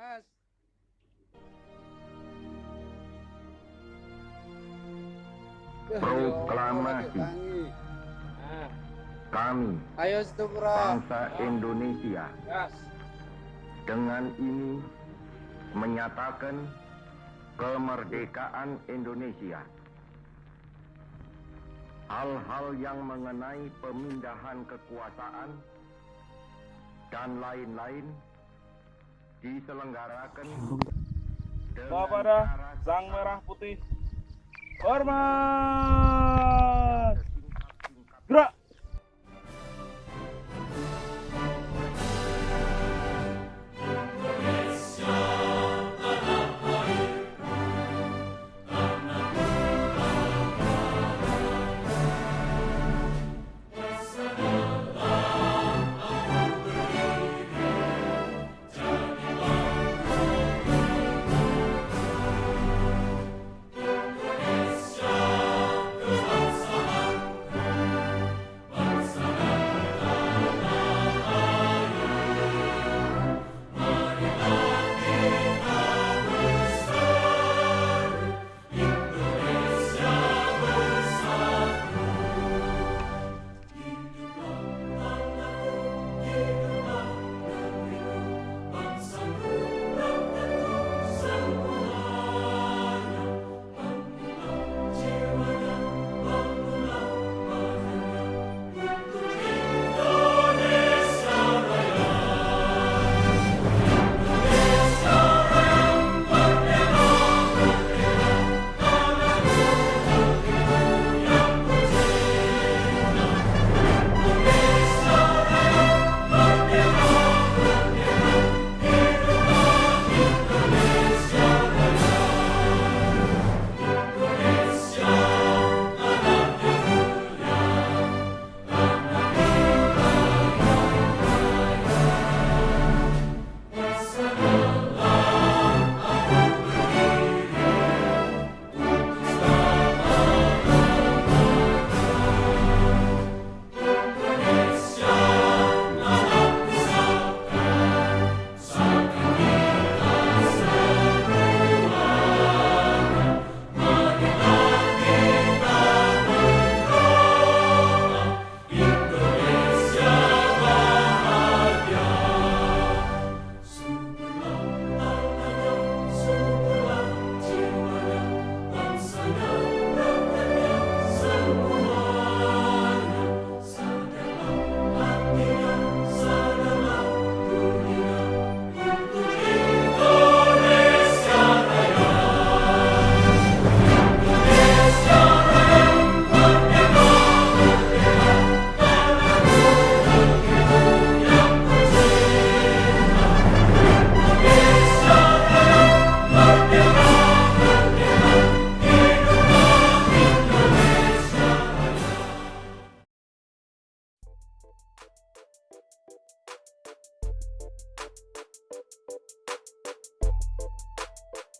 Mas. Proklamasi. Kami, ayo bangsa Indonesia, dengan ini menyatakan kemerdekaan Indonesia. Hal-hal yang mengenai pemindahan kekuasaan dan lain-lain diselenggarakan Kepada Sang Merah Putih. Hormat!